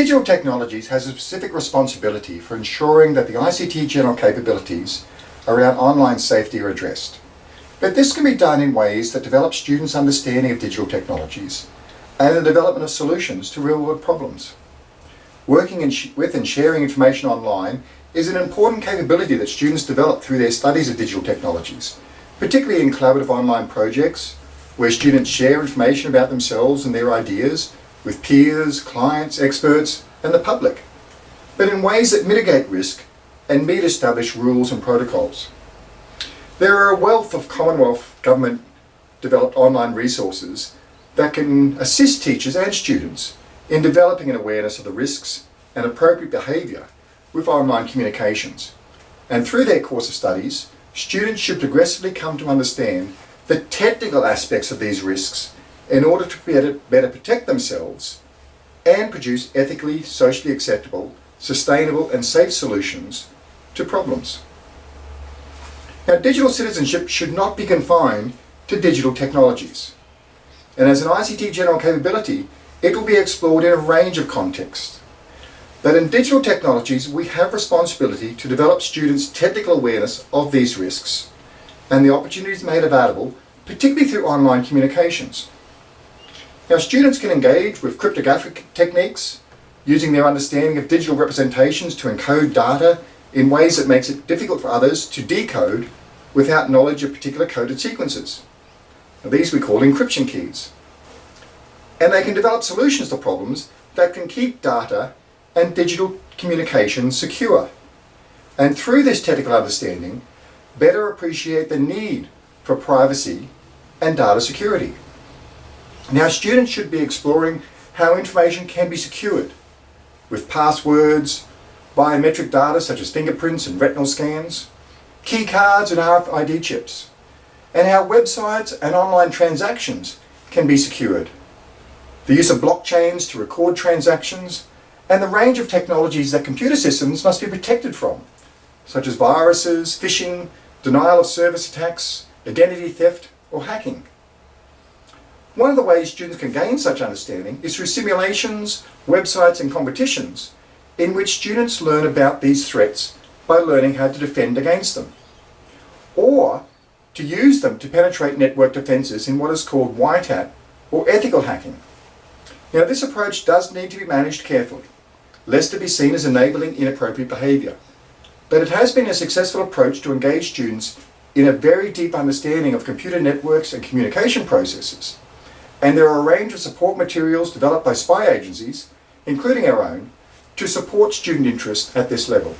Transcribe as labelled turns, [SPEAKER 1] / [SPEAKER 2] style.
[SPEAKER 1] Digital Technologies has a specific responsibility for ensuring that the ICT general capabilities around online safety are addressed. But this can be done in ways that develop students' understanding of digital technologies and the development of solutions to real-world problems. Working with and sharing information online is an important capability that students develop through their studies of digital technologies, particularly in collaborative online projects where students share information about themselves and their ideas with peers, clients, experts and the public, but in ways that mitigate risk and meet established rules and protocols. There are a wealth of Commonwealth government developed online resources that can assist teachers and students in developing an awareness of the risks and appropriate behaviour with online communications. And through their course of studies, students should progressively come to understand the technical aspects of these risks in order to better, better protect themselves and produce ethically, socially acceptable, sustainable and safe solutions to problems. Now digital citizenship should not be confined to digital technologies. And as an ICT general capability, it will be explored in a range of contexts. But in digital technologies, we have responsibility to develop students' technical awareness of these risks and the opportunities made available, particularly through online communications. Now students can engage with cryptographic techniques, using their understanding of digital representations to encode data in ways that makes it difficult for others to decode without knowledge of particular coded sequences. Now, these we call encryption keys. And they can develop solutions to problems that can keep data and digital communication secure. And through this technical understanding, better appreciate the need for privacy and data security. Now students should be exploring how information can be secured with passwords, biometric data such as fingerprints and retinal scans, key cards and RFID chips, and how websites and online transactions can be secured. The use of blockchains to record transactions and the range of technologies that computer systems must be protected from, such as viruses, phishing, denial of service attacks, identity theft or hacking. One of the ways students can gain such understanding is through simulations, websites and competitions in which students learn about these threats by learning how to defend against them. Or to use them to penetrate network defences in what is called white hat or ethical hacking. Now this approach does need to be managed carefully, lest it be seen as enabling inappropriate behaviour. But it has been a successful approach to engage students in a very deep understanding of computer networks and communication processes and there are a range of support materials developed by spy agencies, including our own, to support student interest at this level.